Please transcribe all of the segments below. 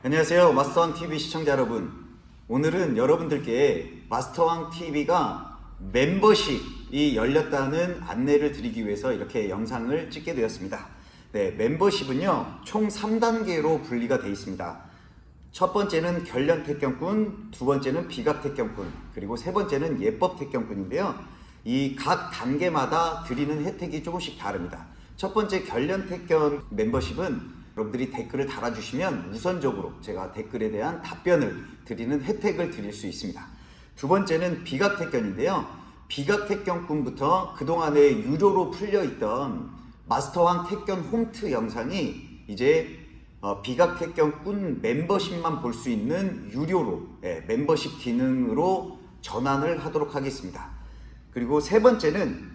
안녕하세요 마스터왕 TV 시청자 여러분. 오늘은 여러분들께 마스터왕 TV가 멤버십이 열렸다는 안내를 드리기 위해서 이렇게 영상을 찍게 되었습니다. 네 멤버십은요 총 3단계로 분리가 되어 있습니다. 첫 번째는 결련 택견꾼 두 번째는 비각 택견꾼 그리고 세 번째는 예법 택견꾼인데요. 이 각 단계마다 드리는 혜택이 조금씩 다릅니다. 첫 번째 결련 택견 멤버십은 여러분들이 댓글을 달아주시면 우선적으로 제가 댓글에 대한 답변을 드리는 혜택을 드릴 수 있습니다. 두 번째는 비각택견인데요. 비각택견꾼부터 그동안에 유료로 풀려있던 마스터왕 택견 홈트 영상이 이제 어, 비각택견꾼 멤버십만 볼 수 있는 유료로 예, 멤버십 기능으로 전환을 하도록 하겠습니다. 그리고 세 번째는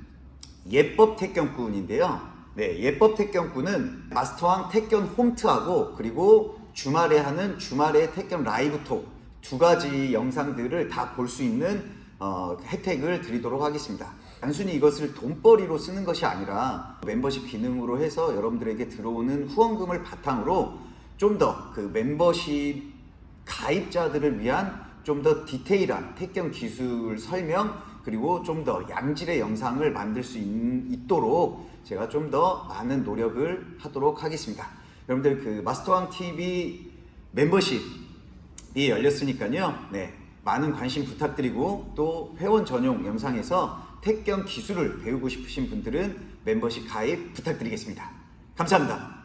예법 택견꾼인데요. 네, 예법 택견꾼은 마스터왕 택견 홈트하고 그리고 주말에 하는 주말의 택견 라이브톡 두 가지 영상들을 다 볼 수 있는 어, 혜택을 드리도록 하겠습니다. 단순히 이것을 돈벌이로 쓰는 것이 아니라 멤버십 기능으로 해서 여러분들에게 들어오는 후원금을 바탕으로 좀 더 그 멤버십 가입자들을 위한 좀 더 디테일한 택견 기술 설명 그리고 좀 더 양질의 영상을 만들 수 있, 있도록 제가 좀 더 많은 노력을 하도록 하겠습니다. 여러분들 그 마스터왕 TV 멤버십이 열렸으니까요. 네. 많은 관심 부탁드리고 또 회원 전용 영상에서 택견 기술을 배우고 싶으신 분들은 멤버십 가입 부탁드리겠습니다. 감사합니다.